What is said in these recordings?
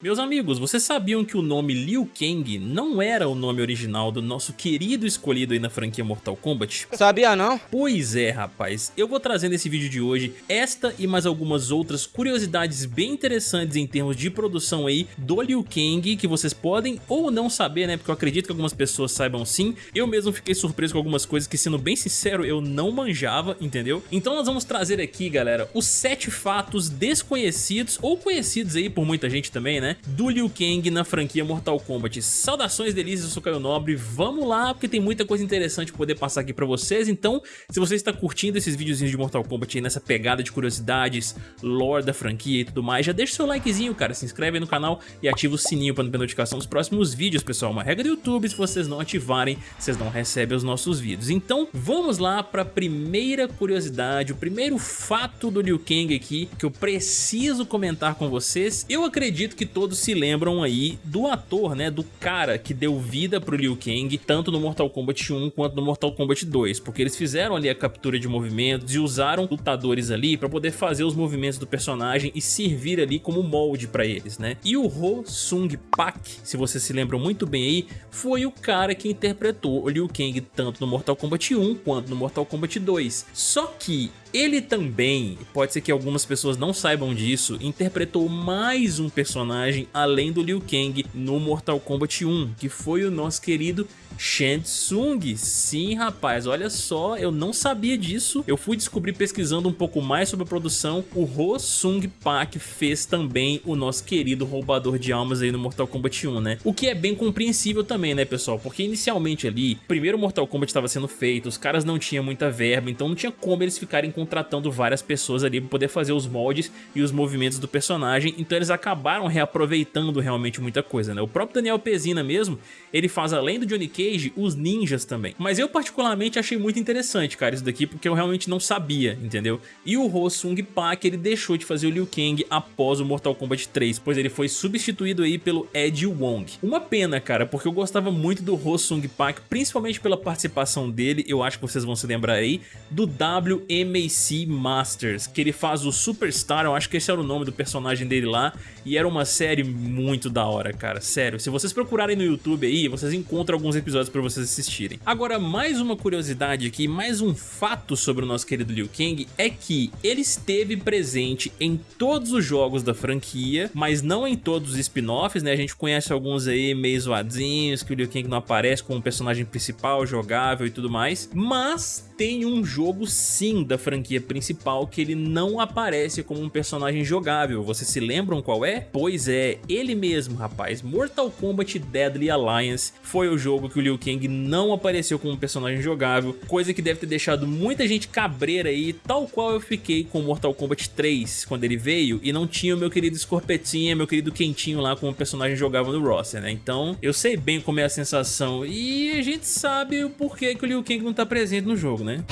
Meus amigos, vocês sabiam que o nome Liu Kang não era o nome original do nosso querido escolhido aí na franquia Mortal Kombat? Sabia não? Pois é, rapaz. Eu vou trazer nesse vídeo de hoje esta e mais algumas outras curiosidades bem interessantes em termos de produção aí do Liu Kang, que vocês podem ou não saber, né? Porque eu acredito que algumas pessoas saibam sim. Eu mesmo fiquei surpreso com algumas coisas que, sendo bem sincero, eu não manjava, entendeu? Então nós vamos trazer aqui, galera, os sete fatos desconhecidos ou conhecidos aí por muita gente também, né? Né, do Liu Kang na franquia Mortal Kombat. Saudações delícias, eu sou Caio Nobre, vamos lá, porque tem muita coisa interessante poder passar aqui pra vocês, então se você está curtindo esses videozinhos de Mortal Kombat aí nessa pegada de curiosidades, lore da franquia e tudo mais, já deixa o seu likezinho, cara, se inscreve aí no canal e ativa o sininho para não perder notificação dos próximos vídeos, pessoal. Uma regra do YouTube, se vocês não ativarem, vocês não recebem os nossos vídeos. Então, vamos lá para a primeira curiosidade, o primeiro fato do Liu Kang aqui, que eu preciso comentar com vocês. Eu acredito que todos se lembram aí do ator, né, do cara que deu vida pro Liu Kang, tanto no Mortal Kombat 1 quanto no Mortal Kombat 2, porque eles fizeram ali a captura de movimentos e usaram lutadores ali para poder fazer os movimentos do personagem e servir ali como molde para eles, né? E o Ho Sung Pak, se vocês se lembram muito bem aí, foi o cara que interpretou o Liu Kang tanto no Mortal Kombat 1 quanto no Mortal Kombat 2. Só que ele também, pode ser que algumas pessoas não saibam disso, interpretou mais um personagem além do Liu Kang no Mortal Kombat 1, que foi o nosso querido Shang Tsung. Sim, rapaz, olha só, eu não sabia disso. Eu fui descobrir pesquisando um pouco mais sobre a produção. O Ho Sung Pak fez também o nosso querido roubador de almas aí no Mortal Kombat 1, né? O que é bem compreensível também, né, pessoal? Porque inicialmente ali, primeiro Mortal Kombat estava sendo feito, os caras não tinham muita verba, então não tinha como eles ficarem contratando várias pessoas ali para poder fazer os moldes e os movimentos do personagem, então eles acabaram reaproveitando realmente muita coisa, né? O próprio Daniel Pezina mesmo, ele faz além do Johnny Cage, os ninjas também. Mas eu particularmente achei muito interessante, cara, isso daqui, porque eu realmente não sabia, entendeu? E o Ho Sung Pak, ele deixou de fazer o Liu Kang após o Mortal Kombat 3, pois ele foi substituído aí pelo Ed Wong. Uma pena, cara, porque eu gostava muito do Ho Sung Pak, principalmente pela participação dele, eu acho que vocês vão se lembrar aí, do WMA AC Masters, que ele faz o Superstar, eu acho que esse era o nome do personagem dele lá, e era uma série muito da hora, cara, sério. Se vocês procurarem no YouTube aí, vocês encontram alguns episódios pra vocês assistirem. Agora, mais uma curiosidade aqui, mais um fato sobre o nosso querido Liu Kang, é que ele esteve presente em todos os jogos da franquia, mas não em todos os spin-offs, né? A gente conhece alguns aí meio zoadinhos, que o Liu Kang não aparece como personagem principal, jogável e tudo mais, mas tem um jogo sim da franquia principal que ele não aparece como um personagem jogável. Vocês se lembram qual é? Pois é, ele mesmo, rapaz. Mortal Kombat Deadly Alliance foi o jogo que o Liu Kang não apareceu como personagem jogável, coisa que deve ter deixado muita gente cabreira aí, tal qual eu fiquei com Mortal Kombat 3 quando ele veio e não tinha o meu querido Scorpetinha, meu querido Quentinho lá como personagem jogável no roster, né? Então eu sei bem como é a sensação e a gente sabe o porquê que o Liu Kang não tá presente no jogo, né?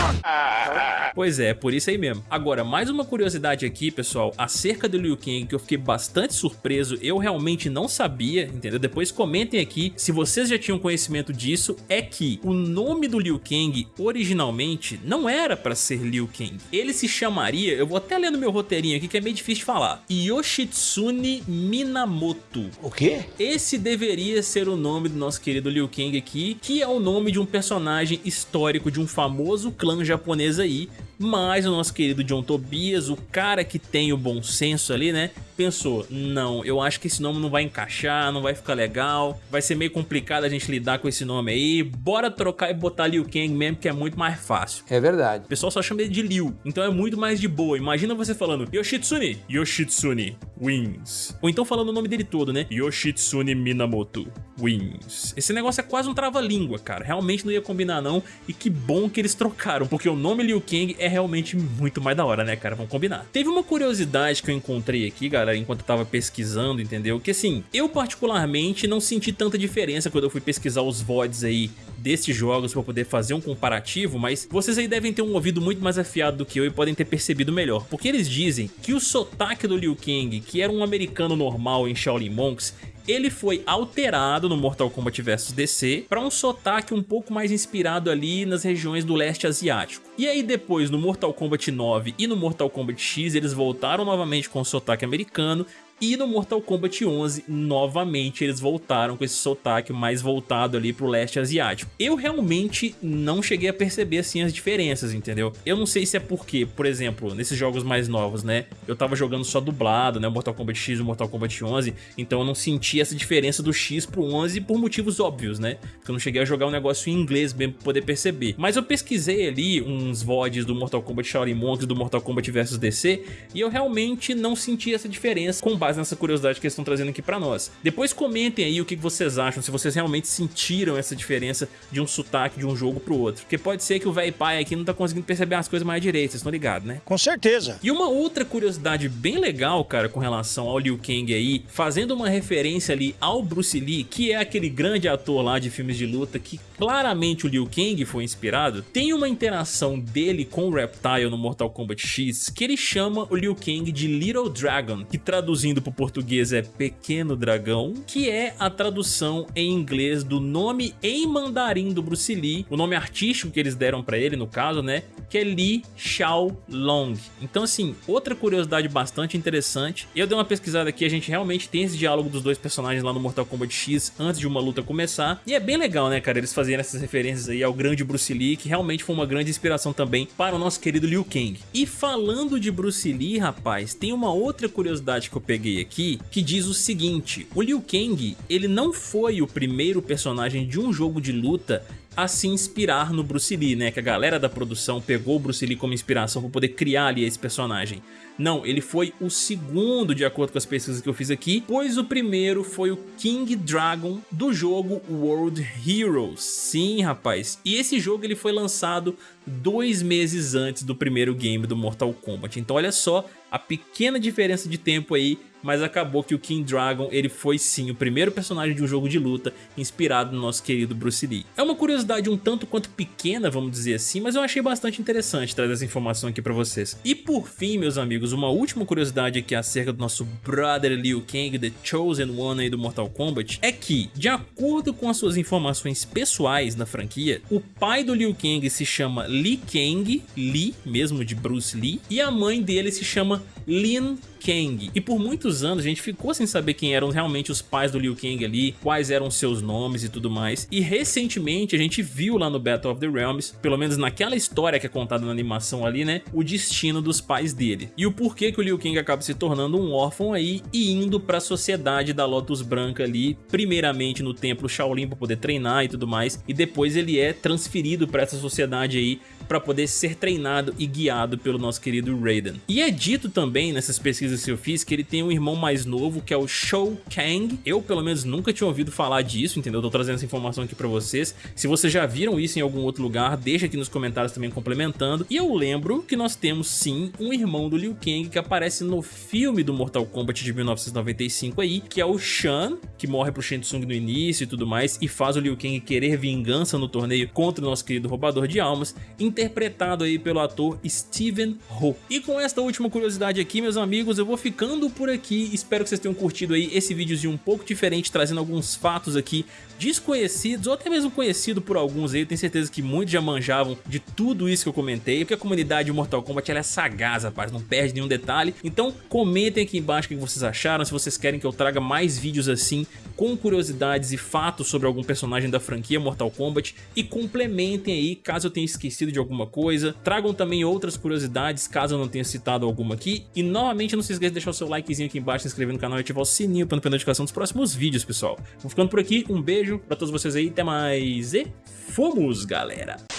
Pois é, por isso aí mesmo. Agora, mais uma curiosidade aqui, pessoal, acerca do Liu Kang, que eu fiquei bastante surpreso, eu realmente não sabia, entendeu? Depois comentem aqui se vocês já tinham conhecimento disso, é que o nome do Liu Kang, originalmente, não era pra ser Liu Kang. Ele se chamaria, eu vou até ler no meu roteirinho aqui, que é meio difícil de falar, Yoshitsune Minamoto. O quê? Esse deveria ser o nome do nosso querido Liu Kang aqui, que é o nome de um personagem histórico de um famoso clã japonês aí, mas o nosso querido John Tobias, o cara que tem o bom senso ali, né? Pensou, não, eu acho que esse nome não vai encaixar, não vai ficar legal, vai ser meio complicado a gente lidar com esse nome aí, bora trocar e botar Liu Kang mesmo, que é muito mais fácil. É verdade. O pessoal só chama ele de Liu, então é muito mais de boa. Imagina você falando Yoshitsune, Yoshitsune Wins. Ou então falando o nome dele todo, né? Yoshitsune Minamoto Wins. Esse negócio é quase um trava-língua, cara. Realmente não ia combinar não, e que bom que eles trocaram, porque o nome Liu Kang é realmente muito mais da hora, né, cara? Vamos combinar. Teve uma curiosidade que eu encontrei aqui, galera, enquanto eu tava pesquisando, entendeu? Que assim, eu particularmente não senti tanta diferença quando eu fui pesquisar os VODs aí destes jogos para poder fazer um comparativo, mas vocês aí devem ter um ouvido muito mais afiado do que eu e podem ter percebido melhor, porque eles dizem que o sotaque do Liu Kang, que era um americano normal em Shaolin Monks, ele foi alterado no Mortal Kombat vs DC para um sotaque um pouco mais inspirado ali nas regiões do leste asiático. E aí depois no Mortal Kombat 9 e no Mortal Kombat X eles voltaram novamente com o sotaque americano, E no Mortal Kombat 11, novamente, eles voltaram com esse sotaque mais voltado ali pro leste asiático. Eu realmente não cheguei a perceber assim as diferenças, entendeu? Eu não sei se é porque, por exemplo, nesses jogos mais novos, né, eu tava jogando só dublado, né, Mortal Kombat X e Mortal Kombat 11, então eu não senti essa diferença do X pro 11 por motivos óbvios, né? Porque eu não cheguei a jogar um negócio em inglês mesmo pra poder perceber. Mas eu pesquisei ali uns VODs do Mortal Kombat Shaolin Monks do Mortal Kombat vs DC e eu realmente não senti essa diferença com base nessa curiosidade que eles estão trazendo aqui pra nós. Depois comentem aí o que vocês acham, se vocês realmente sentiram essa diferença de um sotaque de um jogo pro outro. Porque pode ser que o velho pai aqui não tá conseguindo perceber as coisas mais direito, vocês estão ligados, né? Com certeza. E uma outra curiosidade bem legal, cara, com relação ao Liu Kang aí, fazendo uma referência ali ao Bruce Lee, que é aquele grande ator lá de filmes de luta que claramente o Liu Kang foi inspirado, tem uma interação dele com o Reptile no Mortal Kombat X que ele chama o Liu Kang de Little Dragon, que traduzindo para o português é Pequeno Dragão, que é a tradução em inglês do nome em mandarim do Bruce Lee, o nome artístico que eles deram para ele no caso, né, que é Li Xiao Long. Então assim, outra curiosidade bastante interessante, eu dei uma pesquisada aqui, a gente realmente tem esse diálogo dos dois personagens lá no Mortal Kombat X antes de uma luta começar, e é bem legal né cara, eles fazerem essas referências aí ao grande Bruce Lee, que realmente foi uma grande inspiração também para o nosso querido Liu Kang. E falando de Bruce Lee, rapaz, tem uma outra curiosidade que eu peguei aqui, que diz o seguinte, o Liu Kang, ele não foi o primeiro personagem de um jogo de luta a se inspirar no Bruce Lee, né? Que a galera da produção pegou o Bruce Lee como inspiração para poder criar ali esse personagem. Não, ele foi o segundo de acordo com as pesquisas que eu fiz aqui, pois o primeiro foi o King Dragon do jogo World Heroes. Sim, rapaz. E esse jogo ele foi lançado dois meses antes do primeiro game do Mortal Kombat. Então olha só a pequena diferença de tempo aí mas acabou que o King Dragon ele foi sim o primeiro personagem de um jogo de luta inspirado no nosso querido Bruce Lee. É uma curiosidade um tanto quanto pequena, vamos dizer assim, mas eu achei bastante interessante trazer essa informação aqui pra vocês. E por fim, meus amigos, uma última curiosidade aqui acerca do nosso brother Liu Kang, The Chosen One aí do Mortal Kombat, é que, de acordo com as suas informações pessoais na franquia, o pai do Liu Kang se chama Li Kang, Li, mesmo de Bruce Lee, e a mãe dele se chama Lin Kang. E por muitos anos a gente ficou sem saber quem eram realmente os pais do Liu Kang ali, quais eram seus nomes e tudo mais. E recentemente a gente viu lá no Battle of the Realms, pelo menos naquela história que é contada na animação ali, né, o destino dos pais dele. E o porquê que o Liu Kang acaba se tornando um órfão aí e indo para a sociedade da Lotus Branca ali, primeiramente no templo Shaolin para poder treinar e tudo mais, e depois ele é transferido para essa sociedade aí para poder ser treinado e guiado pelo nosso querido Raiden. E é dito também nessas pesquisas que eu fiz que ele tem um irmão mais novo que é o Shou Kang. Eu pelo menos nunca tinha ouvido falar disso, entendeu? Tô trazendo essa informação aqui pra vocês. Se vocês já viram isso em algum outro lugar, deixa aqui nos comentários também complementando. E eu lembro que nós temos sim um irmão do Liu Kang que aparece no filme do Mortal Kombat de 1995 aí, que é o Shan, que morre pro Shang Tsung no início e tudo mais, e faz o Liu Kang querer vingança no torneio contra o nosso querido roubador de almas, interpretado aí pelo ator Steven Ho. E com esta última curiosidade aqui, meus amigos, eu vou ficando por aqui. Espero que vocês tenham curtido aí esse videozinho um pouco diferente, trazendo alguns fatos aqui desconhecidos ou até mesmo conhecido por alguns aí. Eu tenho certeza que muitos já manjavam de tudo isso que eu comentei, porque a comunidade de Mortal Kombat ela é sagaz, rapaz, não perde nenhum detalhe. Então comentem aqui embaixo o que vocês acharam, se vocês querem que eu traga mais vídeos assim, com curiosidades e fatos sobre algum personagem da franquia Mortal Kombat e complementem aí caso eu tenha esquecido de alguma coisa. Tragam também outras curiosidades caso eu não tenha citado alguma aqui. E novamente não se esqueça de deixar o seu likezinho aqui embaixo, se inscrever no canal e ativar o sininho para não perder notificação dos próximos vídeos, pessoal. Vou ficando por aqui, um beijo pra todos vocês aí, até mais e fomos, galera!